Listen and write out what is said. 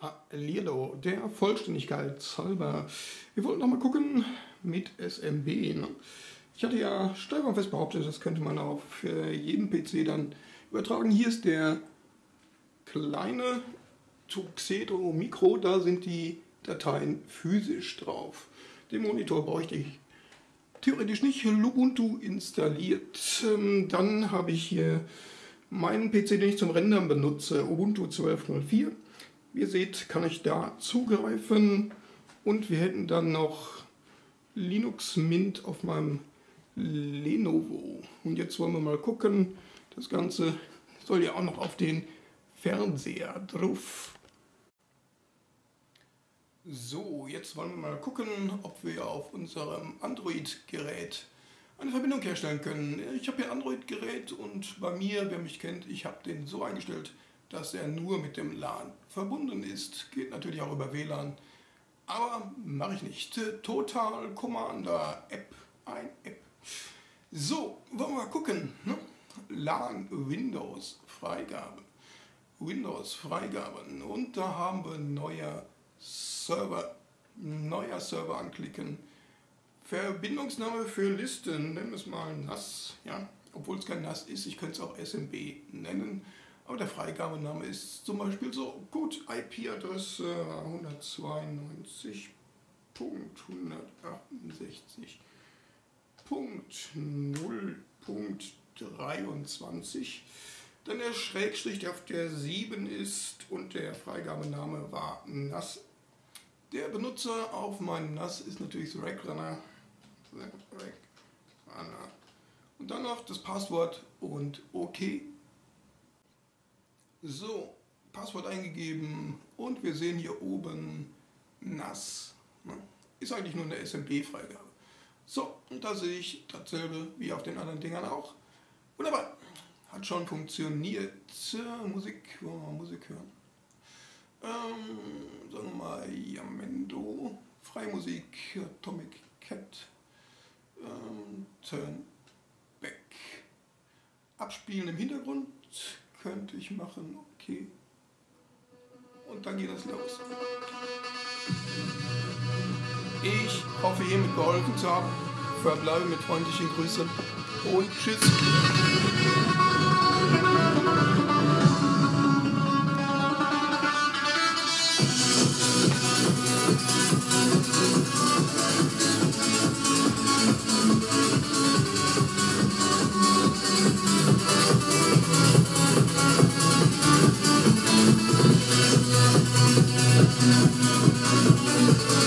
Hallihallo, der Vollständigkeit halber. Wir wollten noch mal gucken mit SMB. Ne? Ich hatte ja steif fest behauptet, das könnte man auf jeden PC dann übertragen. Hier ist der kleine Tuxedo Micro, da sind die Dateien physisch drauf. Den Monitor bräuchte ich theoretisch nicht. Lubuntu installiert. Ähm, dann habe ich hier meinen PC, den ich zum Rendern benutze, Ubuntu 12.04. Wie ihr seht, kann ich da zugreifen und wir hätten dann noch Linux Mint auf meinem Lenovo. Und jetzt wollen wir mal gucken, das Ganze soll ja auch noch auf den Fernseher drauf. So, jetzt wollen wir mal gucken, ob wir auf unserem Android-Gerät eine Verbindung herstellen können. Ich habe hier Android-Gerät und bei mir, wer mich kennt, ich habe den so eingestellt, dass er nur mit dem LAN verbunden ist. Geht natürlich auch über WLAN, aber mache ich nicht. Total Commander App, ein App. So, wollen wir mal gucken. Ne? LAN Windows Freigabe. Windows Freigaben und da haben wir neuer Server. Neuer Server anklicken. Verbindungsname für Listen, nennen wir es mal NAS, ja, obwohl es kein NAS ist, ich könnte es auch SMB nennen. Aber der Freigabename ist zum Beispiel so gut IP-Adresse 192.168.0.23. Dann der Schrägstrich, der auf der 7 ist und der Freigabename war NAS. Der Benutzer auf meinem NAS ist natürlich the Runner. Und dann noch das Passwort und OK. So, Passwort eingegeben und wir sehen hier oben NAS. Ne? Ist eigentlich nur eine SMP-Freigabe. So, und da sehe ich dasselbe wie auf den anderen Dingern auch. Wunderbar, hat schon funktioniert. Musik, wollen wir mal Musik hören? Ähm, sagen wir mal Yamendo, Freimusik, Atomic Cat, ähm, Turn Back. Abspielen im Hintergrund, könnte ich machen, okay. Und dann geht es los. Ich hoffe, hiermit geholfen zu haben. Verbleibe mit freundlichen Grüßen und Tschüss. Música